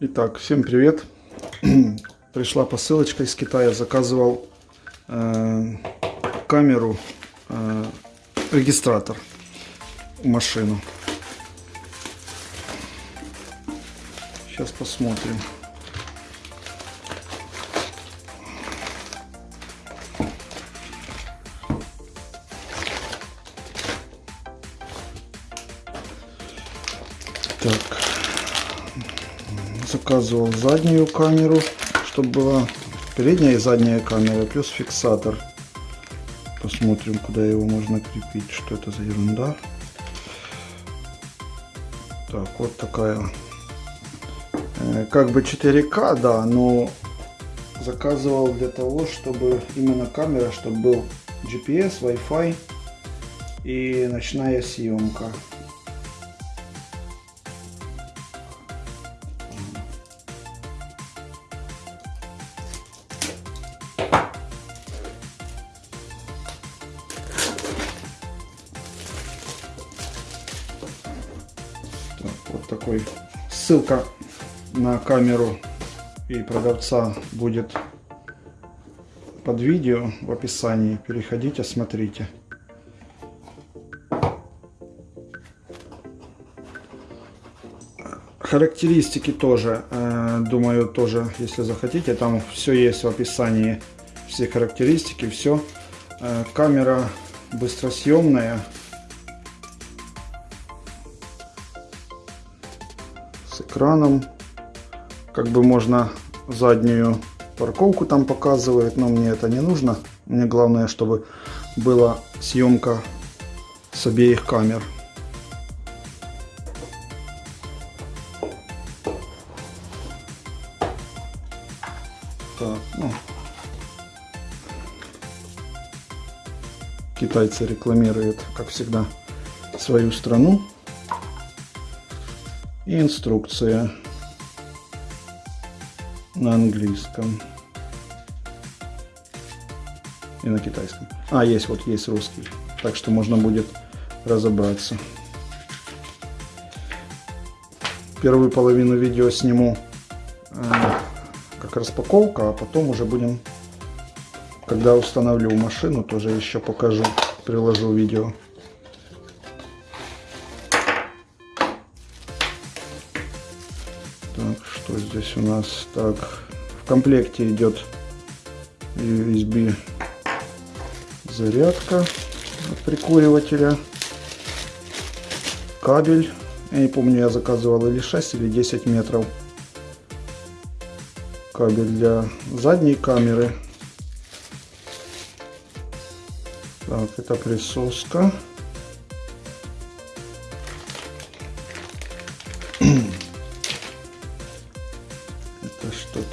Итак, всем привет! Пришла посылочка из Китая, заказывал э, камеру, э, регистратор машину. Сейчас посмотрим. Так, заказывал заднюю камеру, чтобы была передняя и задняя камера, плюс фиксатор. Посмотрим, куда его можно крепить, что это за ерунда. Так, вот такая. Э, как бы 4К, да, но заказывал для того, чтобы именно камера, чтобы был GPS, Wi-Fi и ночная съемка. Вот такой ссылка на камеру и продавца будет под видео в описании. Переходите, смотрите. Характеристики тоже, э, думаю, тоже, если захотите, там все есть в описании, все характеристики, все. Э, камера быстросъемная, экраном. Как бы можно заднюю парковку там показывает, но мне это не нужно. Мне главное, чтобы была съемка с обеих камер. Так, ну. Китайцы рекламируют, как всегда, свою страну. И инструкция на английском и на китайском. А, есть, вот есть русский. Так что можно будет разобраться. Первую половину видео сниму э, как распаковка, а потом уже будем, когда установлю машину, тоже еще покажу, приложу видео. Здесь у нас? Так, в комплекте идет USB зарядка от прикуривателя, кабель. Я не помню, я заказывал или 6, или 10 метров. Кабель для задней камеры. Так, это присоска.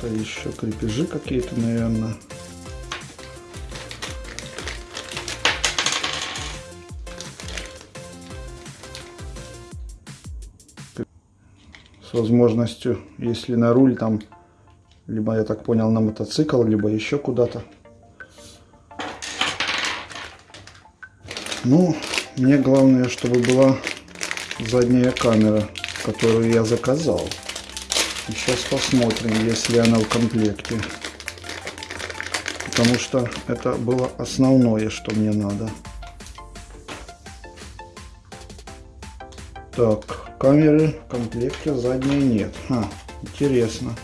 что-то еще, крепежи какие-то, наверное. С возможностью, если на руль там, либо, я так понял, на мотоцикл, либо еще куда-то. Ну, мне главное, чтобы была задняя камера, которую я заказал. Сейчас посмотрим, если она в комплекте. Потому что это было основное, что мне надо. Так, камеры в комплекте задней нет. А, интересно.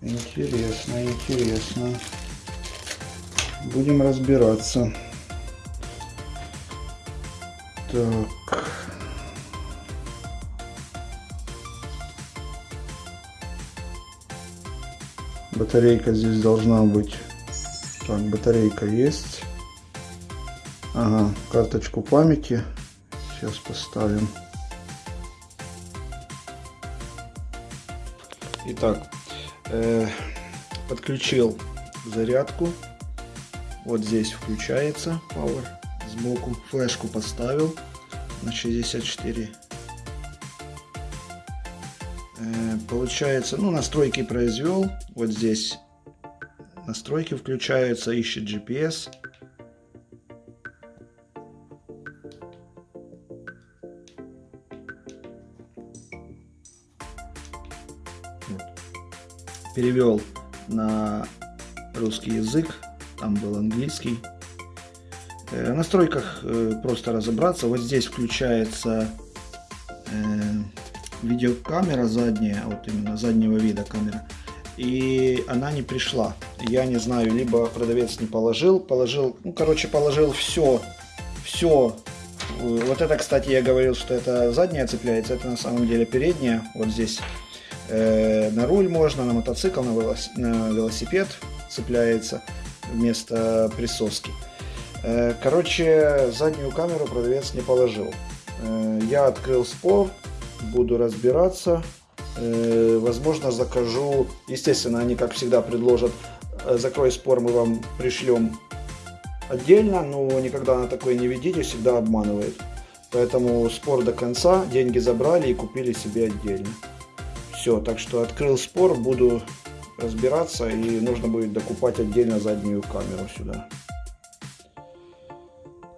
Интересно, интересно. Будем разбираться. Так. Батарейка здесь должна быть. Так, батарейка есть. Ага, карточку памяти. Сейчас поставим. Итак, э, подключил зарядку. Вот здесь включается Power. Сбоку флешку поставил на 64. Получается, ну, настройки произвел. Вот здесь настройки включаются, ищет GPS. Перевел на русский язык, там был английский. Э, в настройках э, просто разобраться. Вот здесь включается э, видеокамера задняя, вот именно заднего вида камера. И она не пришла. Я не знаю, либо продавец не положил, положил, ну короче положил все, все. Вот это, кстати, я говорил, что это задняя цепляется, это на самом деле передняя. Вот здесь э, на руль можно, на мотоцикл, на, на велосипед цепляется вместо присоски. Э, короче, заднюю камеру продавец не положил. Э, я открыл спор, буду разбираться. Э, возможно, закажу. Естественно, они, как всегда, предложат закрой спор, мы вам пришлем отдельно, но никогда на такое не ведите, всегда обманывает. Поэтому спор до конца, деньги забрали и купили себе отдельно. Все, так что открыл спор, буду разбираться и нужно будет докупать отдельно заднюю камеру сюда.